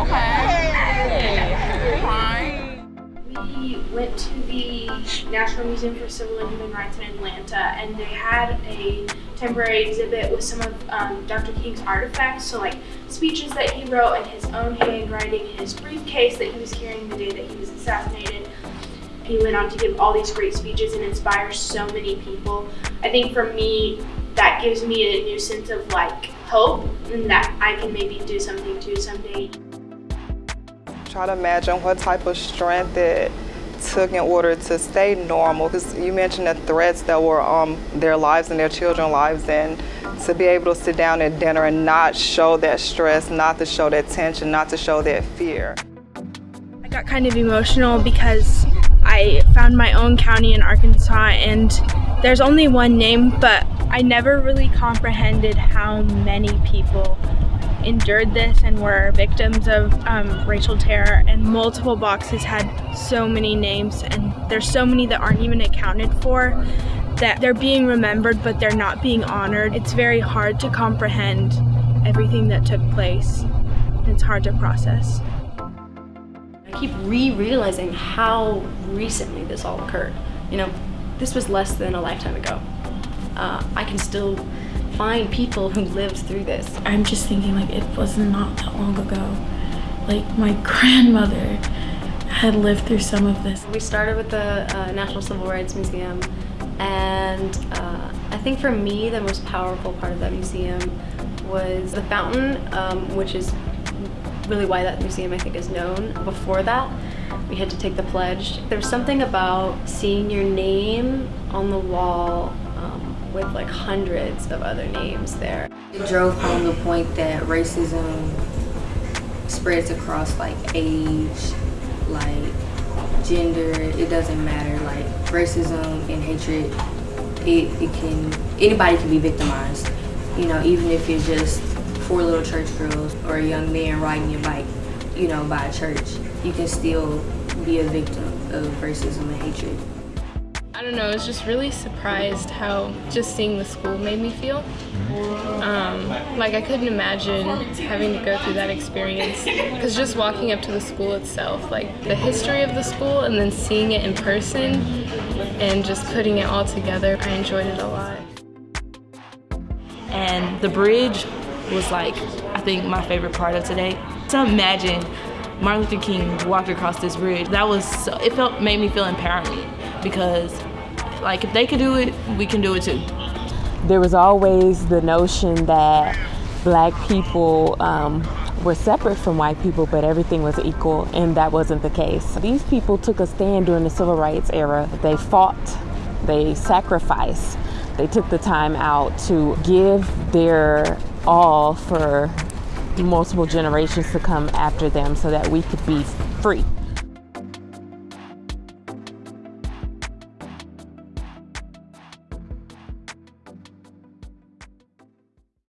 Okay. We went to the National Museum for Civil and Human Rights in Atlanta, and they had a temporary exhibit with some of um, Dr. King's artifacts. So, like speeches that he wrote in his own handwriting, his briefcase that he was carrying the day that he was assassinated. He went on to give all these great speeches and inspire so many people. I think for me, that gives me a new sense of like hope that I can maybe do something too someday. Try to imagine what type of strength it took in order to stay normal. Because you mentioned the threats that were on um, their lives and their children's lives, and to be able to sit down at dinner and not show that stress, not to show that tension, not to show that fear. I got kind of emotional because I found my own county in Arkansas, and there's only one name, but I never really comprehended how many people endured this and were victims of um, racial terror and multiple boxes had so many names and there's so many that aren't even accounted for that they're being remembered but they're not being honored. It's very hard to comprehend everything that took place. It's hard to process. I keep re-realizing how recently this all occurred. You know, this was less than a lifetime ago. Uh, I can still find people who lived through this. I'm just thinking like it was not that long ago. Like my grandmother had lived through some of this. We started with the uh, National Civil Rights Museum and uh, I think for me the most powerful part of that museum was the fountain, um, which is really why that museum I think is known. Before that, we had to take the pledge. There's something about seeing your name on the wall with like hundreds of other names there. It drove home the point that racism spreads across like age, like gender, it doesn't matter. Like racism and hatred, it, it can, anybody can be victimized. You know, even if you're just four little church girls or a young man riding your bike, you know, by a church, you can still be a victim of racism and hatred. I don't know, I was just really surprised how just seeing the school made me feel. Um, like I couldn't imagine having to go through that experience because just walking up to the school itself, like the history of the school and then seeing it in person and just putting it all together, I enjoyed it a lot. And the bridge was like, I think my favorite part of today. To imagine Martin Luther King walked across this bridge, that was, so, it felt, made me feel empowerment because like if they could do it, we can do it too. There was always the notion that black people um, were separate from white people, but everything was equal, and that wasn't the case. These people took a stand during the civil rights era. They fought, they sacrificed, they took the time out to give their all for multiple generations to come after them so that we could be free.